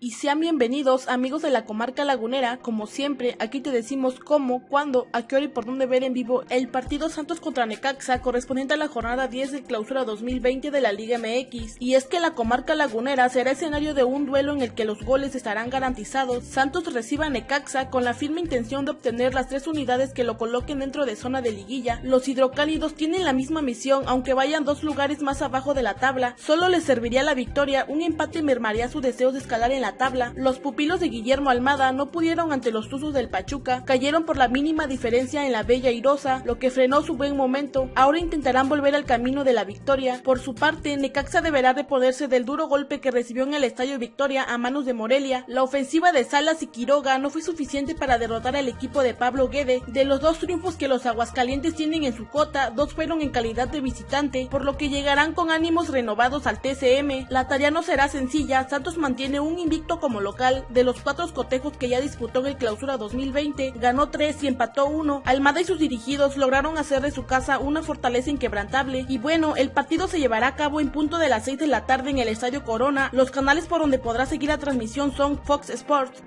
Y sean bienvenidos amigos de la comarca lagunera, como siempre, aquí te decimos cómo, cuándo, a qué hora y por dónde ver en vivo el partido Santos contra Necaxa correspondiente a la jornada 10 de clausura 2020 de la Liga MX. Y es que la comarca lagunera será escenario de un duelo en el que los goles estarán garantizados. Santos reciba a Necaxa con la firme intención de obtener las tres unidades que lo coloquen dentro de zona de liguilla. Los hidrocálidos tienen la misma misión, aunque vayan dos lugares más abajo de la tabla. Solo les serviría la victoria, un empate mermaría su deseo de escalar en la tabla, los pupilos de Guillermo Almada no pudieron ante los Tuzos del Pachuca, cayeron por la mínima diferencia en la Bella Irosa, lo que frenó su buen momento. Ahora intentarán volver al camino de la victoria. Por su parte, Necaxa deberá reponerse del duro golpe que recibió en el Estadio Victoria a manos de Morelia. La ofensiva de Salas y Quiroga no fue suficiente para derrotar al equipo de Pablo Guede. De los dos triunfos que los Aguascalientes tienen en su cota, dos fueron en calidad de visitante, por lo que llegarán con ánimos renovados al TCM. La tarea no será sencilla, Santos mantiene un como local, de los cuatro cotejos que ya disputó en el clausura 2020, ganó tres y empató uno. Almada y sus dirigidos lograron hacer de su casa una fortaleza inquebrantable. Y bueno, el partido se llevará a cabo en punto de las 6 de la tarde en el Estadio Corona. Los canales por donde podrá seguir la transmisión son Fox Sports,